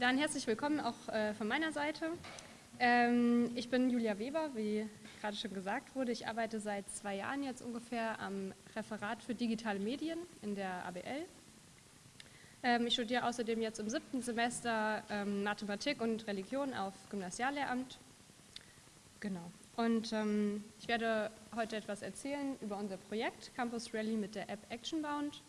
Dann herzlich willkommen auch äh, von meiner Seite. Ähm, ich bin Julia Weber, wie gerade schon gesagt wurde. Ich arbeite seit zwei Jahren jetzt ungefähr am Referat für digitale Medien in der ABL. Ähm, ich studiere außerdem jetzt im siebten Semester ähm, Mathematik und Religion auf Gymnasiallehramt. Genau. Und ähm, ich werde heute etwas erzählen über unser Projekt Campus Rally mit der App Actionbound.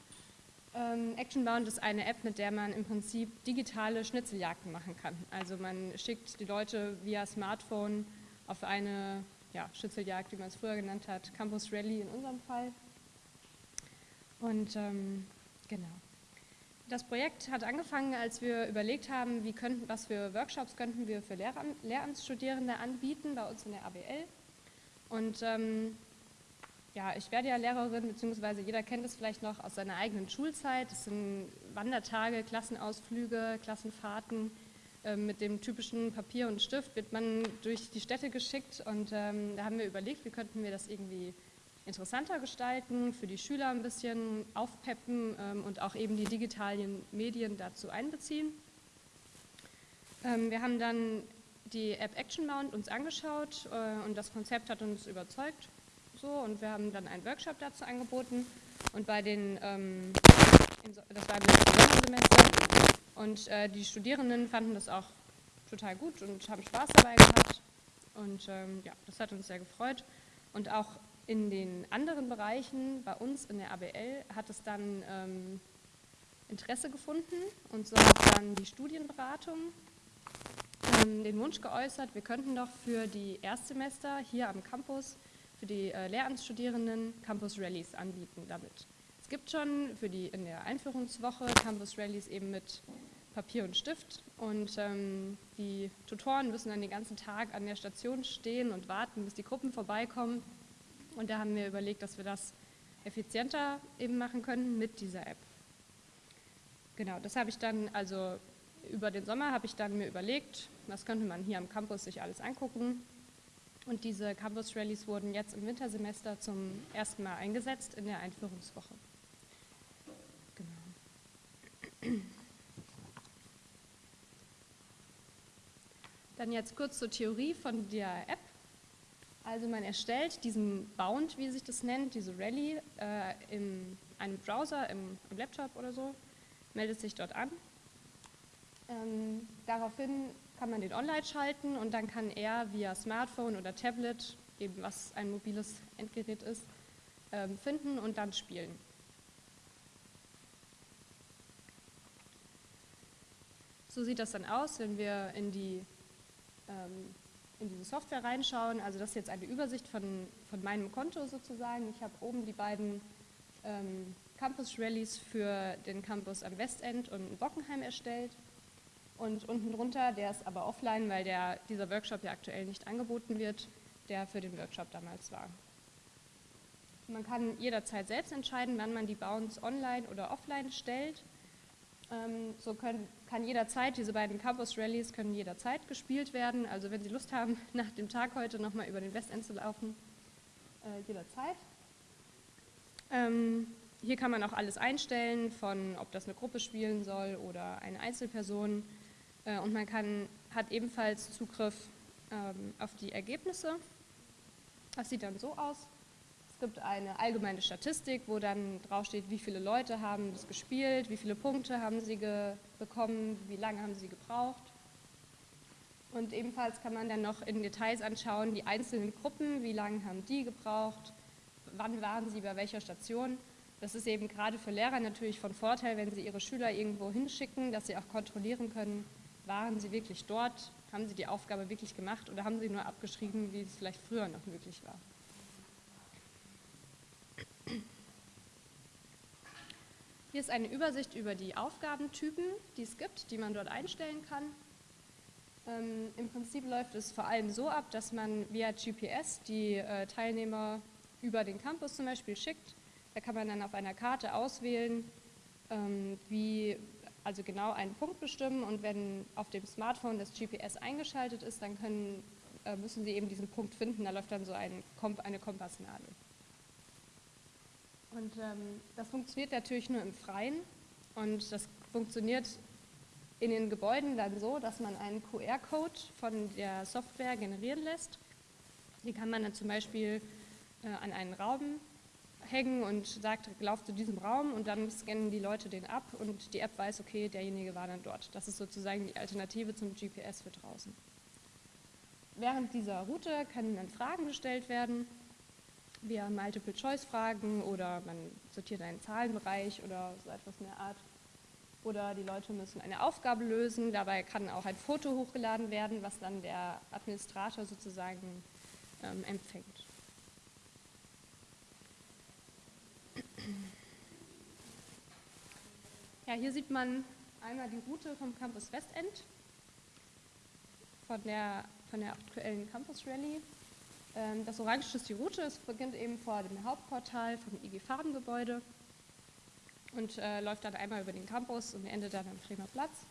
Ähm, Actionbound ist eine App, mit der man im Prinzip digitale Schnitzeljagden machen kann. Also man schickt die Leute via Smartphone auf eine ja, Schnitzeljagd, wie man es früher genannt hat, Campus Rally in unserem Fall. Und ähm, genau. Das Projekt hat angefangen, als wir überlegt haben, wie könnten, was für Workshops könnten wir für Lehram Lehramtsstudierende anbieten bei uns in der ABL. Und ähm, ja, ich werde ja Lehrerin, beziehungsweise jeder kennt es vielleicht noch aus seiner eigenen Schulzeit. Das sind Wandertage, Klassenausflüge, Klassenfahrten. Ähm, mit dem typischen Papier und Stift wird man durch die Städte geschickt und ähm, da haben wir überlegt, wie könnten wir das irgendwie interessanter gestalten, für die Schüler ein bisschen aufpeppen ähm, und auch eben die digitalen Medien dazu einbeziehen. Ähm, wir haben dann die App Action Mount uns angeschaut äh, und das Konzept hat uns überzeugt. So, und wir haben dann einen Workshop dazu angeboten. Und bei den, ähm, das war im Sommersemester und äh, die Studierenden fanden das auch total gut und haben Spaß dabei gehabt. Und ähm, ja, das hat uns sehr gefreut. Und auch in den anderen Bereichen, bei uns in der ABL, hat es dann ähm, Interesse gefunden. Und so hat dann die Studienberatung ähm, den Wunsch geäußert, wir könnten doch für die Erstsemester hier am Campus für die äh, Lehramtsstudierenden Campus Rallies anbieten damit. Es gibt schon für die in der Einführungswoche Campus Rallies eben mit Papier und Stift und ähm, die Tutoren müssen dann den ganzen Tag an der Station stehen und warten, bis die Gruppen vorbeikommen und da haben wir überlegt, dass wir das effizienter eben machen können mit dieser App. Genau, das habe ich dann, also über den Sommer habe ich dann mir überlegt, was könnte man hier am Campus sich alles angucken. Und diese Campus Rallies wurden jetzt im Wintersemester zum ersten Mal eingesetzt in der Einführungswoche. Genau. Dann jetzt kurz zur Theorie von der App. Also man erstellt diesen Bound, wie sich das nennt, diese Rally, äh, in einem Browser, im, im, Laptop oder so, meldet sich dort an. Ähm, daraufhin kann man den online schalten und dann kann er via Smartphone oder Tablet, eben was ein mobiles Endgerät ist, ähm, finden und dann spielen. So sieht das dann aus, wenn wir in die ähm, in diese Software reinschauen. Also das ist jetzt eine Übersicht von, von meinem Konto sozusagen. Ich habe oben die beiden ähm, Campus Rallies für den Campus am Westend und in Bockenheim erstellt. Und unten drunter, der ist aber offline, weil der, dieser Workshop ja aktuell nicht angeboten wird, der für den Workshop damals war. Man kann jederzeit selbst entscheiden, wann man die Bounds online oder offline stellt. Ähm, so können, kann jederzeit, diese beiden Campus Rallies können jederzeit gespielt werden. Also wenn Sie Lust haben, nach dem Tag heute nochmal über den Westend zu laufen, äh, jederzeit. Ähm, hier kann man auch alles einstellen, von ob das eine Gruppe spielen soll oder eine Einzelperson. Äh, und man kann, hat ebenfalls Zugriff ähm, auf die Ergebnisse. Das sieht dann so aus gibt eine allgemeine Statistik, wo dann draufsteht, wie viele Leute haben das gespielt, wie viele Punkte haben sie bekommen, wie lange haben sie gebraucht. Und ebenfalls kann man dann noch in Details anschauen, die einzelnen Gruppen, wie lange haben die gebraucht, wann waren sie bei welcher Station. Das ist eben gerade für Lehrer natürlich von Vorteil, wenn sie ihre Schüler irgendwo hinschicken, dass sie auch kontrollieren können, waren sie wirklich dort, haben sie die Aufgabe wirklich gemacht oder haben sie nur abgeschrieben, wie es vielleicht früher noch möglich war. Hier ist eine Übersicht über die Aufgabentypen, die es gibt, die man dort einstellen kann. Ähm, Im Prinzip läuft es vor allem so ab, dass man via GPS die äh, Teilnehmer über den Campus zum Beispiel schickt. Da kann man dann auf einer Karte auswählen, ähm, wie also genau einen Punkt bestimmen und wenn auf dem Smartphone das GPS eingeschaltet ist, dann können, äh, müssen Sie eben diesen Punkt finden, da läuft dann so ein, eine Kompassnadel. Und ähm, das funktioniert natürlich nur im Freien und das funktioniert in den Gebäuden dann so, dass man einen QR-Code von der Software generieren lässt. Den kann man dann zum Beispiel äh, an einen Raum hängen und sagt, lauf zu diesem Raum und dann scannen die Leute den ab und die App weiß, okay, derjenige war dann dort. Das ist sozusagen die Alternative zum GPS für draußen. Während dieser Route können dann Fragen gestellt werden, via Multiple-Choice-Fragen oder man sortiert einen Zahlenbereich oder so etwas in der Art. Oder die Leute müssen eine Aufgabe lösen, dabei kann auch ein Foto hochgeladen werden, was dann der Administrator sozusagen ähm, empfängt. Ja, hier sieht man einmal die Route vom Campus Westend, von der, von der aktuellen Campus Rally. Ähm, das Orange ist die Route, es beginnt eben vor dem Hauptportal vom IG Farbengebäude und äh, läuft dann einmal über den Campus und endet dann am Bremer Platz.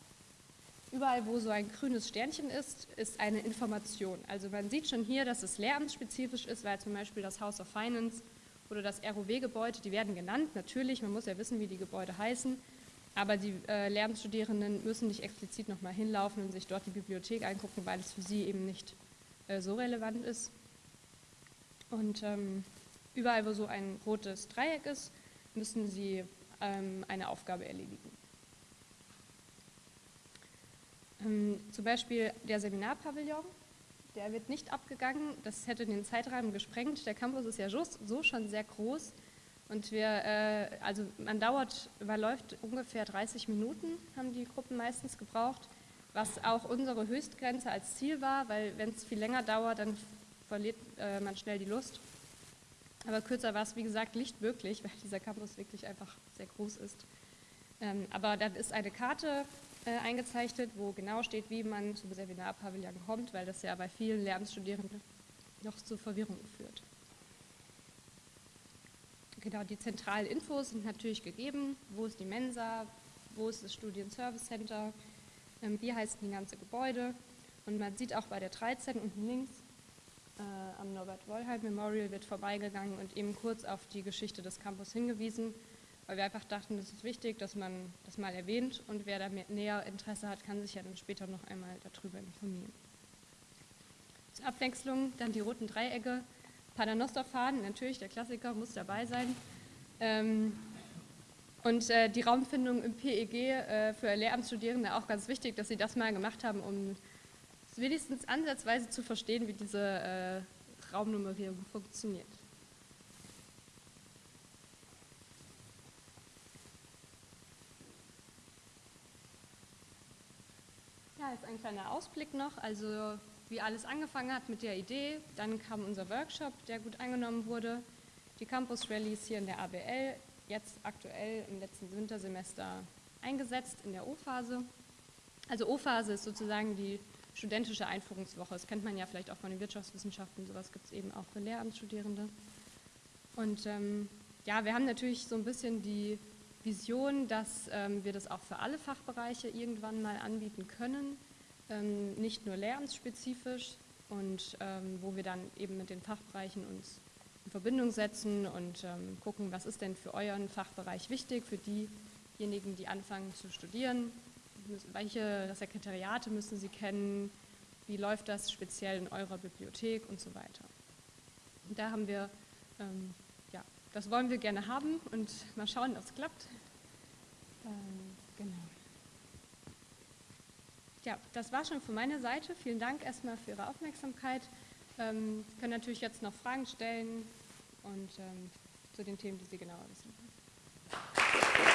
Überall, wo so ein grünes Sternchen ist, ist eine Information. Also man sieht schon hier, dass es lehramtsspezifisch ist, weil zum Beispiel das House of Finance oder das ROW-Gebäude, die werden genannt, natürlich, man muss ja wissen, wie die Gebäude heißen, aber die äh, Lehramtsstudierenden müssen nicht explizit nochmal hinlaufen und sich dort die Bibliothek angucken, weil es für sie eben nicht äh, so relevant ist. Und ähm, überall, wo so ein rotes Dreieck ist, müssen sie ähm, eine Aufgabe erledigen. Ähm, zum Beispiel der Seminarpavillon, der wird nicht abgegangen, das hätte den Zeitrahmen gesprengt. Der Campus ist ja so schon sehr groß und wir, äh, also man dauert, überläuft ungefähr 30 Minuten, haben die Gruppen meistens gebraucht, was auch unsere Höchstgrenze als Ziel war, weil wenn es viel länger dauert, dann verliert äh, man schnell die Lust. Aber kürzer war es, wie gesagt, nicht möglich, weil dieser Campus wirklich einfach sehr groß ist. Ähm, aber dann ist eine Karte äh, eingezeichnet, wo genau steht, wie man zum Seminarpavillon kommt, weil das ja bei vielen Lehramtsstudierenden noch zu Verwirrung führt. Genau, die zentralen Infos sind natürlich gegeben. Wo ist die Mensa? Wo ist das Studienservice Center? Ähm, wie heißt die ganze Gebäude? Und man sieht auch bei der 13 unten links äh, am Norbert Wollheim Memorial wird vorbeigegangen und eben kurz auf die Geschichte des Campus hingewiesen, weil wir einfach dachten, es ist wichtig, dass man das mal erwähnt und wer da mehr, näher Interesse hat, kann sich ja dann später noch einmal darüber informieren. Zur Abwechslung dann die roten Dreiecke, Paternosterfahnen, natürlich der Klassiker, muss dabei sein. Ähm, und äh, die Raumfindung im PEG äh, für Lehramtsstudierende auch ganz wichtig, dass sie das mal gemacht haben, um wenigstens ansatzweise zu verstehen, wie diese äh, Raumnummerierung funktioniert. Ein kleiner Ausblick noch, also wie alles angefangen hat mit der Idee, dann kam unser Workshop, der gut angenommen wurde, die Campus Rallies hier in der ABL, jetzt aktuell im letzten Wintersemester eingesetzt in der O-Phase. Also O-Phase ist sozusagen die studentische Einführungswoche. Das kennt man ja vielleicht auch von den Wirtschaftswissenschaften, sowas gibt es eben auch für Lehramtsstudierende. Und ähm, ja, wir haben natürlich so ein bisschen die Vision, dass ähm, wir das auch für alle Fachbereiche irgendwann mal anbieten können, ähm, nicht nur lehramtsspezifisch und ähm, wo wir dann eben mit den Fachbereichen uns in Verbindung setzen und ähm, gucken, was ist denn für euren Fachbereich wichtig, für diejenigen, die anfangen zu studieren, welche Sekretariate müssen Sie kennen, wie läuft das speziell in eurer Bibliothek und so weiter. Und da haben wir, ähm, ja, das wollen wir gerne haben und mal schauen, ob es klappt. Ja, das war schon von meiner Seite. Vielen Dank erstmal für Ihre Aufmerksamkeit. Ähm, können natürlich jetzt noch Fragen stellen und ähm, zu den Themen, die Sie genauer wissen wollen.